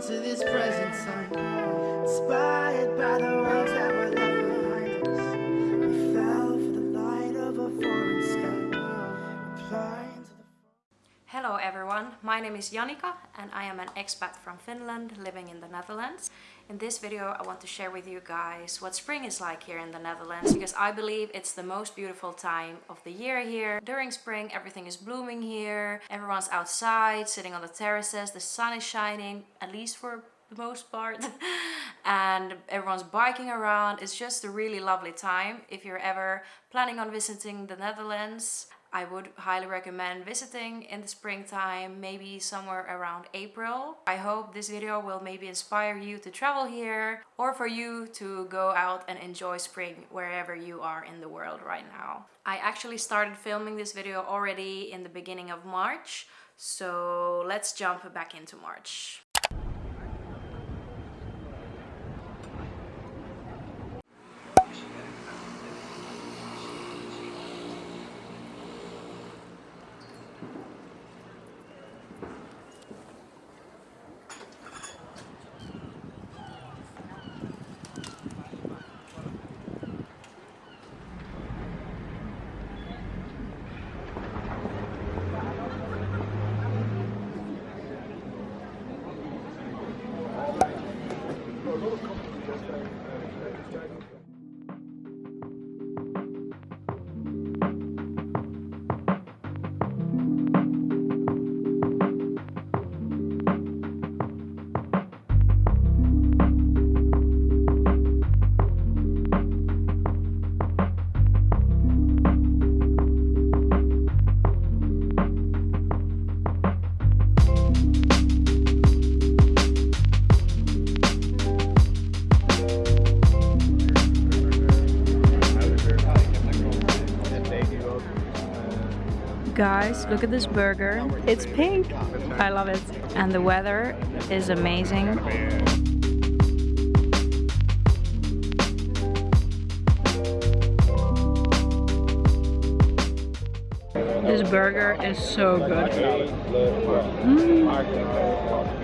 to this present time. Inspired Hello everyone, my name is Janika and I am an expat from Finland living in the Netherlands. In this video I want to share with you guys what spring is like here in the Netherlands because I believe it's the most beautiful time of the year here. During spring everything is blooming here, everyone's outside sitting on the terraces, the sun is shining at least for the most part. And everyone's biking around. It's just a really lovely time if you're ever planning on visiting the Netherlands I would highly recommend visiting in the springtime, maybe somewhere around April. I hope this video will maybe inspire you to travel here or for you to go out and enjoy spring wherever you are in the world right now. I actually started filming this video already in the beginning of March, so let's jump back into March. a lot of companies Look at this burger. It's pink. I love it. And the weather is amazing. This burger is so good. Mm.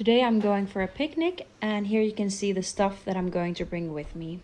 Today I'm going for a picnic and here you can see the stuff that I'm going to bring with me.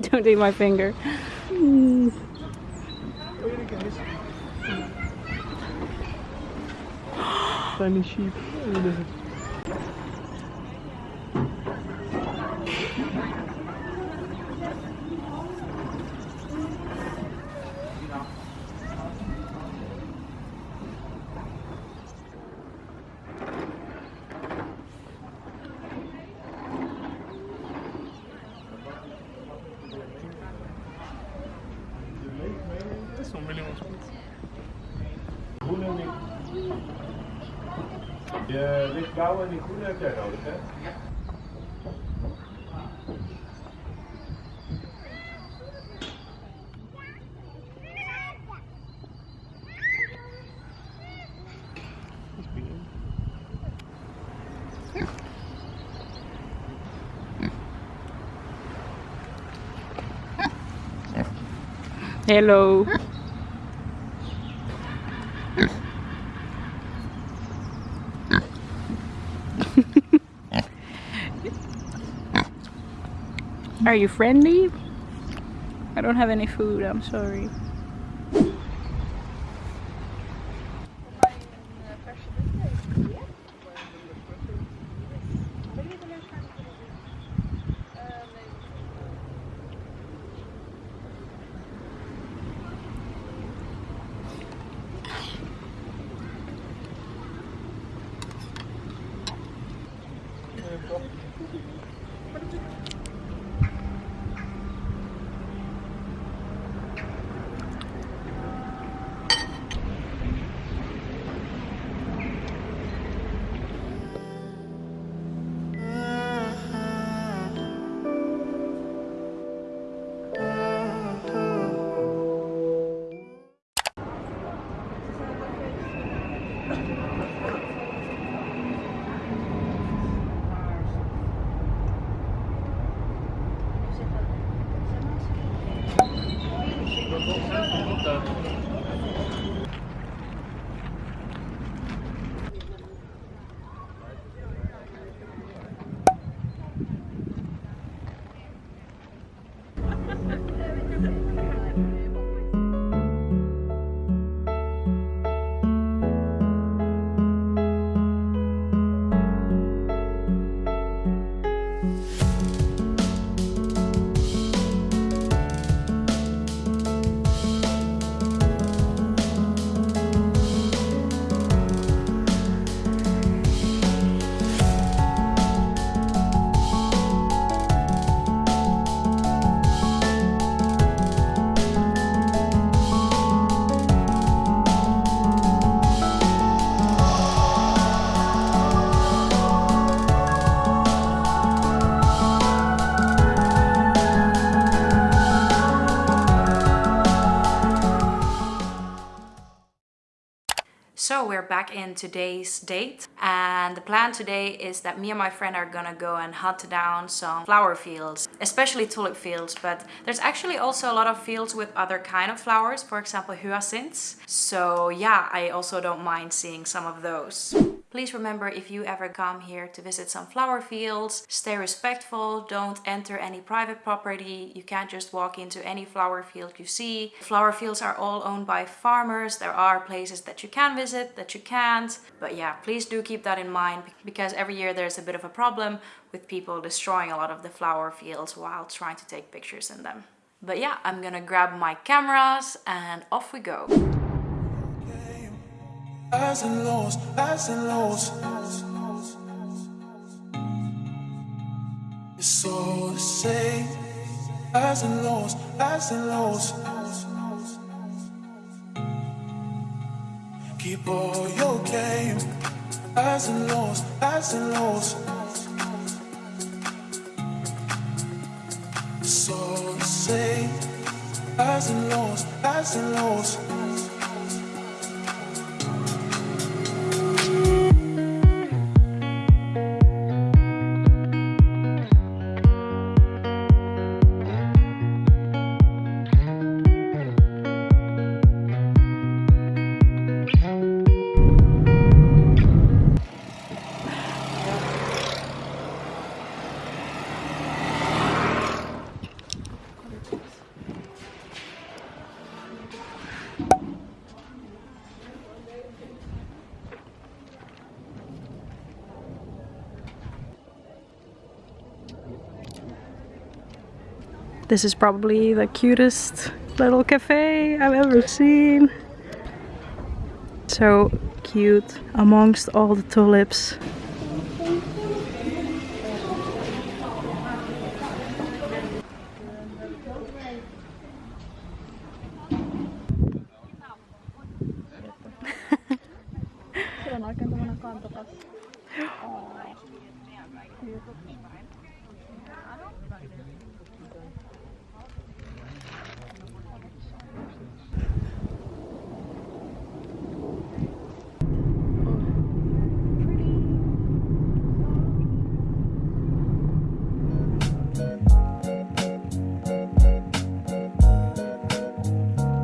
Don't eat my finger. Tiny sheep. Groene en die... De lichtblauwe en die groene heb jij nodig, hè? Hello. Are you friendly? I don't have any food, I'm sorry. So we're back in today's date and the plan today is that me and my friend are gonna go and hunt down some flower fields, especially tulip fields, but there's actually also a lot of fields with other kind of flowers, for example hyacinths. So yeah, I also don't mind seeing some of those. Please remember if you ever come here to visit some flower fields, stay respectful, don't enter any private property, you can't just walk into any flower field you see. Flower fields are all owned by farmers, there are places that you can visit, that you can't, but yeah, please do keep that in mind because every year there's a bit of a problem with people destroying a lot of the flower fields while trying to take pictures in them. But yeah, I'm gonna grab my cameras and off we go. Highs and lows, highs and lows. It's all the same. Highs and lows, highs and lows. Keep all your game. Highs and lows, highs and lows. It's all the same. Highs and lows, highs and lows. This is probably the cutest little cafe I've ever seen. So cute amongst all the tulips.